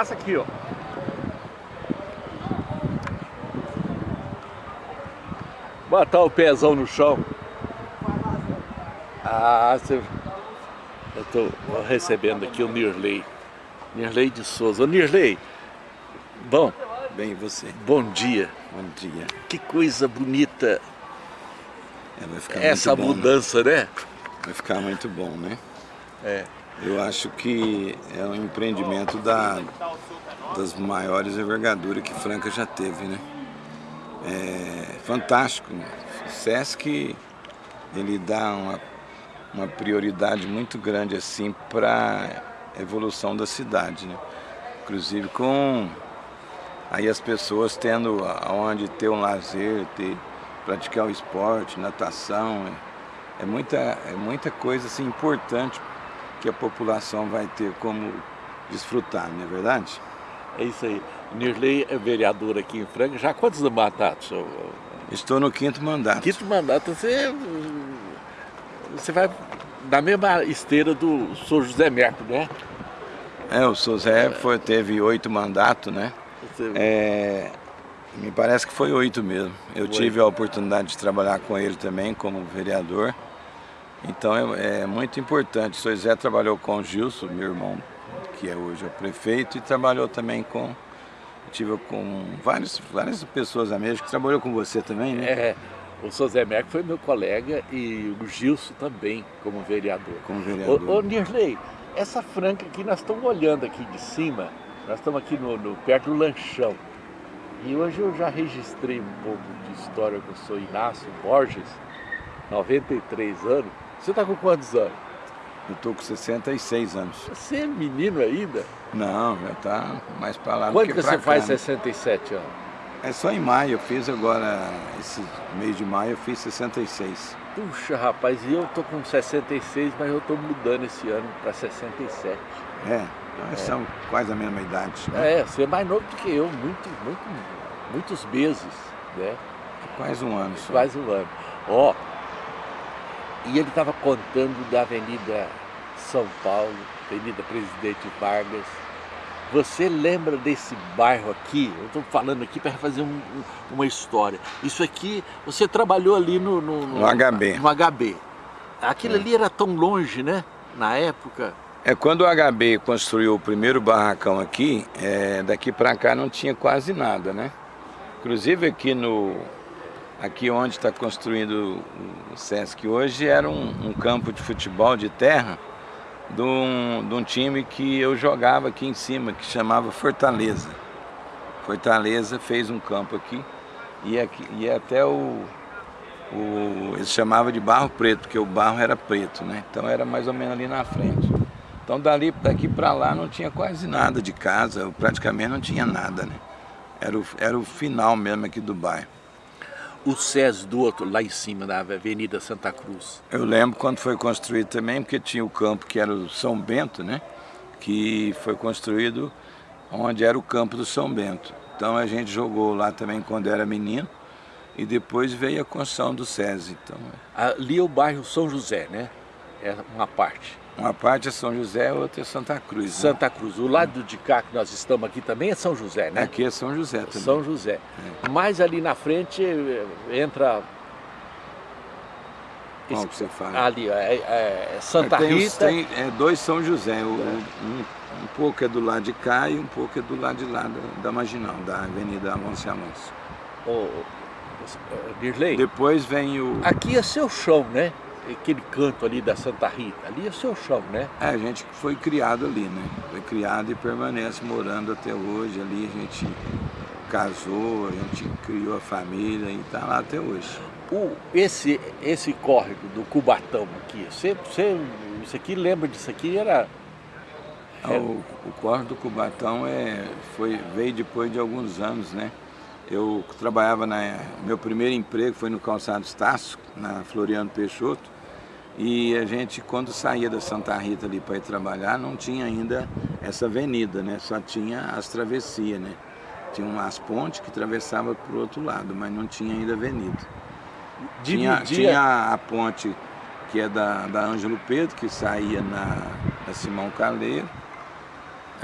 Passa aqui, ó. Botar o pezão no chão. Ah, você... Eu tô recebendo aqui o Nirley. Nirley de Souza. Ô Nirley, bom. Bem, você? Bom dia. Bom dia. Que coisa bonita é, essa bom, mudança, né? né? Vai ficar muito bom, né? É. Eu acho que é um empreendimento da, das maiores envergaduras que Franca já teve, né? É fantástico. O Sesc, ele dá uma, uma prioridade muito grande assim para a evolução da cidade, né? Inclusive com aí as pessoas tendo aonde ter um lazer, ter, praticar o esporte, natação, é, é, muita, é muita coisa assim, importante que a população vai ter como desfrutar, não é verdade? É isso aí. Nirley é vereador aqui em Franca. Já há quantos mandatos? Estou no quinto mandato. Quinto mandato. Você, você vai na mesma esteira do Sr. José Merco, né? É, o Sr. José foi, teve oito mandatos, né? Você... É, me parece que foi oito mesmo. Eu foi. tive a oportunidade de trabalhar com ele também como vereador. Então é, é muito importante. O Sr. José trabalhou com o Gilson, meu irmão, que é hoje o prefeito, e trabalhou também com tive com várias, várias pessoas amigas que trabalhou com você também, né? É, o Sr. Zé Merck foi meu colega e o Gilson também, como vereador. Como vereador. Ô, ô Nirley, essa franca aqui, nós estamos olhando aqui de cima, nós estamos aqui no, no, perto do lanchão. E hoje eu já registrei um pouco de história com o Sr. Inácio Borges, 93 anos. Você está com quantos anos? Eu estou com 66 anos. Você é menino ainda? Não, já está mais para lá Quando que, que você cá, faz né? 67 anos? É só em maio, eu fiz agora, esse mês de maio eu fiz 66. Puxa, rapaz, e eu tô com 66, mas eu tô mudando esse ano para 67. É, nós é. somos quase a mesma idade. Né? É, você é mais novo do que eu, muito, muito, muitos meses, né? Quase um ano só. Quase um ano. Ó, e ele estava contando da Avenida São Paulo, Avenida Presidente Vargas. Você lembra desse bairro aqui? Eu estou falando aqui para fazer um, uma história. Isso aqui, você trabalhou ali no... No, no, no HB. No HB. Aquilo é. ali era tão longe, né? Na época. É, quando o HB construiu o primeiro barracão aqui, é, daqui para cá não tinha quase nada, né? Inclusive aqui no, aqui onde está construindo o Sesc hoje era um, um, campo de futebol de terra de um, de um time que eu jogava aqui em cima, que chamava Fortaleza. Fortaleza fez um campo aqui e, aqui, e até o, o, eles chamavam de barro preto, porque o barro era preto, né? Então era mais ou menos ali na frente. Então dali daqui para lá não tinha quase nada de casa, praticamente não tinha nada, né? Era o, era o final mesmo aqui do bairro o SES do outro, lá em cima, na Avenida Santa Cruz. Eu lembro quando foi construído também, porque tinha o campo que era o São Bento, né? Que foi construído onde era o campo do São Bento. Então a gente jogou lá também quando era menino e depois veio a construção do SESI. Então... Ali é o bairro São José, né? É uma parte. Uma parte é São José, outra é Santa Cruz. Né? Santa né? Cruz. O lado de cá que nós estamos aqui também é São José, né? Aqui é São José também. São José. É. Mais ali na frente eh, entra... Qual que você fala? Ali, é, é Santa tem, Rita. Tem é, dois São José. O, um, um, pouco é do lado de cá e um pouco é do lado de lá da, da Marginal, da Avenida Alonso Alonso. Ô, Dirley. Depois vem o... Aqui é seu chão, né? Aquele canto ali da Santa Rita, ali é o seu chão, né? É, a gente foi criado ali, né? Foi criado e permanece morando até hoje ali, a gente casou, a gente criou a família e está lá até hoje. O, esse, esse córrego do Cubatão aqui, você, você, isso aqui lembra disso aqui? Era... era... O, o córrego do Cubatão é, foi, veio depois de alguns anos, né? Eu trabalhava na... Meu primeiro emprego foi no Calçado Estácio, na Floriano Peixoto. E a gente, quando saía da Santa Rita ali para ir trabalhar, não tinha ainda essa avenida, né? Só tinha as travessias, né? Tinha umas pontes que atravessava para o outro lado, mas não tinha ainda avenida. Tinha, tinha a ponte que é da, da Ângelo Pedro, que saía na, na Simão Caleiro.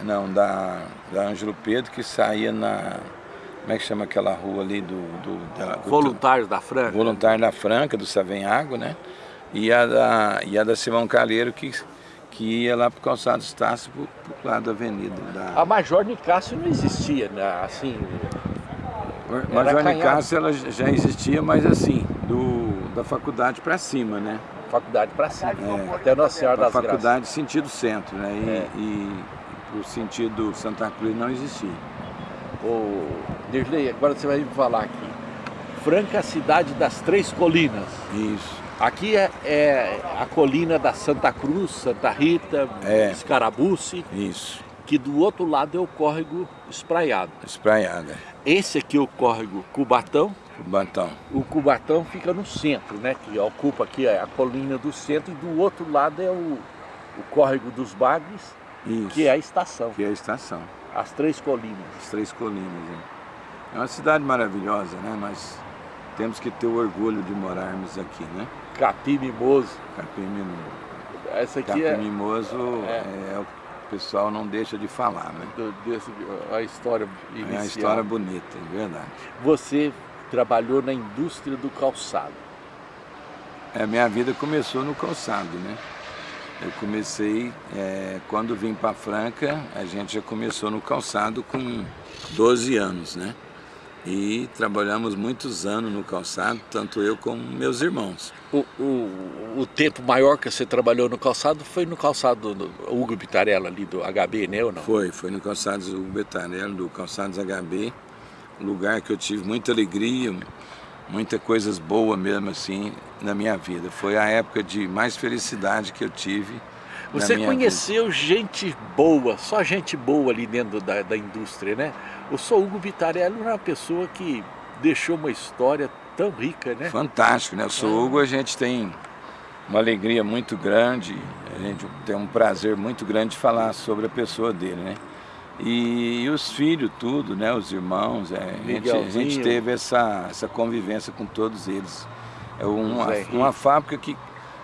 Não, da, da Ângelo Pedro, que saía na... Como é que chama aquela rua ali do... do, da, do Voluntários da Franca. Voluntário da Franca, do Savenhago, né? E a da, e a da Simão Calheiro, que, que ia lá para o calçado Estácio, para o lado da avenida. Da... A Major Nicásio não existia, né? assim... Major Nicásio ela já existia, mas assim, do, da faculdade para cima, né? Faculdade para cima, é, até Nossa Senhora das faculdade Graças. sentido centro, né? E, é. e o sentido Santa Cruz não existia. Ô, Dirley, agora você vai me falar aqui. Franca, cidade das Três Colinas. Isso. Aqui é, é a colina da Santa Cruz, Santa Rita, é. Escarabuce. Isso. Que do outro lado é o córrego espraiado. Espraiado. É. Esse aqui é o córrego Cubatão. Cubatão. O Cubatão fica no centro, né? Que ocupa aqui a colina do centro e do outro lado é o, o córrego dos Bagres, Isso. que é a estação. Que é a estação. As Três Colinas. As Três Colinas, é. É uma cidade maravilhosa, né? Nós temos que ter o orgulho de morarmos aqui, né? Capim Mimoso. Capim Mimoso. Essa aqui Capim é... Mimoso é... é... o pessoal não deixa de falar, né? Do, desse, a história inicial. É uma história bonita, é verdade. Você trabalhou na indústria do calçado. É, minha vida começou no calçado, né? Eu comecei, é, quando vim para Franca, a gente já começou no calçado com 12 anos, né? E trabalhamos muitos anos no calçado, tanto eu como meus irmãos. O, o, o tempo maior que você trabalhou no calçado foi no calçado do Hugo Bitarella ali do HB, né ou não? Foi, foi no calçado do Hugo Bitarella, do calçados HB lugar que eu tive muita alegria, muitas coisas boas mesmo assim na minha vida. Foi a época de mais felicidade que eu tive Você conheceu vida. gente boa, só gente boa ali dentro da, da indústria, né? O Sou Hugo Vitarelli era uma pessoa que deixou uma história tão rica, né? Fantástico, né? O Sou Hugo a gente tem uma alegria muito grande, a gente tem um prazer muito grande de falar sobre a pessoa dele, né? E, e, os filhos, tudo, né? Os irmãos, é, a, gente, a, gente, teve essa, essa convivência com todos eles. É uma, uma fábrica que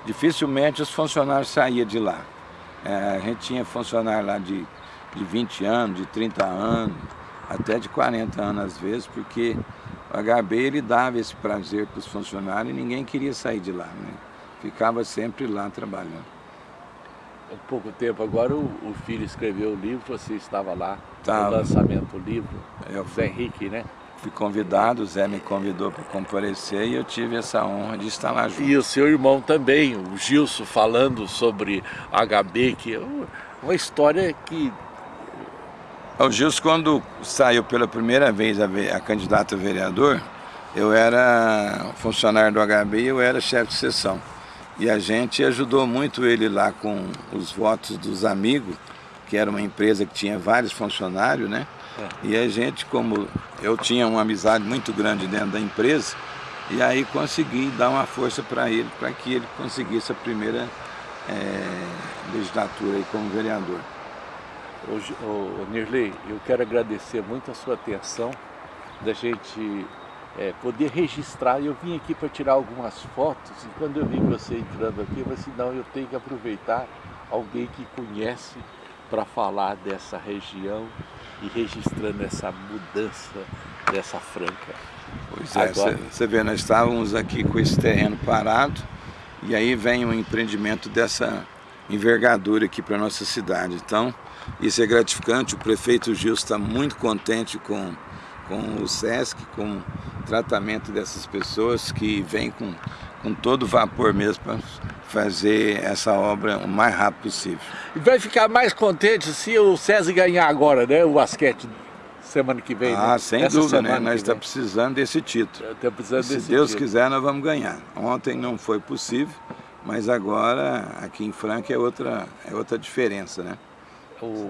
dificilmente os funcionários saíam de lá. É, a gente tinha funcionário lá de, de 20 anos, de 30 anos, até de 40 anos às vezes, porque o HB ele dava esse prazer para os funcionários e ninguém queria sair de lá, né? Ficava sempre lá trabalhando pouco tempo agora o, o, filho escreveu o livro, você estava lá tá. no lançamento do livro, eu Zé Henrique, né? Fui convidado, o Zé me convidou para comparecer e eu tive essa honra de estar lá junto. E o seu irmão também, o Gilson, falando sobre HB, que é uma história que... O Gilson, quando saiu pela primeira vez a, a candidato a vereador, eu era funcionário do HB e eu era chefe de sessão. E a gente ajudou muito ele lá com os votos dos amigos, que era uma empresa que tinha vários funcionários, né? É. E a gente, como eu tinha uma amizade muito grande dentro da empresa, e aí consegui dar uma força para ele, para que ele conseguisse a primeira é, legislatura aí como vereador. Hoje, oh, Nirley, eu quero agradecer muito a sua atenção da gente é, poder registrar. Eu vim aqui para tirar algumas fotos e quando eu vi você entrando aqui, eu falei assim, não, eu tenho que aproveitar alguém que conhece para falar dessa região e registrando essa mudança dessa franca. Pois é, você vê, nós estávamos aqui com esse terreno parado e aí vem um empreendimento dessa envergadura aqui para nossa cidade. Então, isso é gratificante, o prefeito Gil está muito contente com com o SESC, com o tratamento dessas pessoas que vêm com, com todo vapor mesmo para fazer essa obra o mais rápido possível. E vai ficar mais contente se o SESC ganhar agora, né, o basquete semana que vem, Ah, né? sem Essa dúvida, né? Nós estamos precisando desse título. Tá precisando se desse Deus título. quiser, nós vamos ganhar. Ontem não foi possível, mas agora aqui em Franca é outra, é outra diferença, né?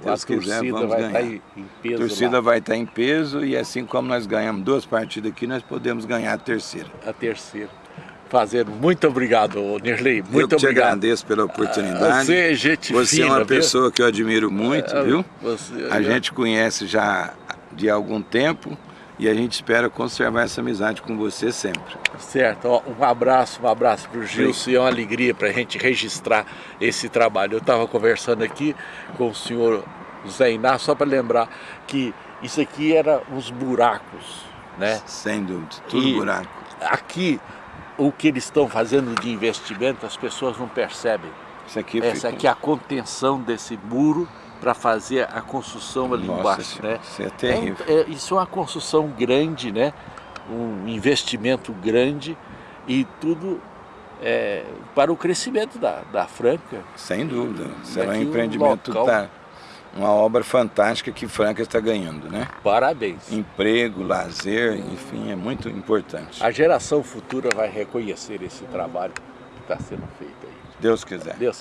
A quiser, torcida vai ganhar. estar em peso. A torcida lá. vai estar em peso e assim como nós ganhamos duas partidas aqui, nós podemos ganhar a terceira. A terceira. Fazendo. Muito obrigado, Nirley. Muito eu te obrigado. agradeço pela oportunidade. Você é gente Você fina, é uma viu? pessoa que eu admiro muito, é, viu? Você, a gente conhece já de algum tempo e a gente espera conservar essa amizade com você sempre. Certo, Ó, um abraço, um abraço para o Gilson e é uma alegria para a gente registrar esse trabalho. Eu estava conversando aqui com o senhor Zé Inácio, só para lembrar que isso aqui era uns buracos, né? Sem dúvida, tudo E buraco. Aqui, o que eles estão fazendo de investimento, as pessoas não percebem. Isso aqui Essa fica- aqui é a contenção desse muro para fazer a construção ali Nossa embaixo, Senhora, né? isso é terrível. É é- isso é uma construção grande, né? Um investimento grande e tudo é, para o crescimento da, da Franca. Sem dúvida. Será um empreendimento, local- tá, uma obra fantástica que Franca está ganhando, né? Parabéns. Emprego, lazer, enfim, é muito importante. A geração futura vai reconhecer esse trabalho que está sendo feito aí. Deus quiser. Deus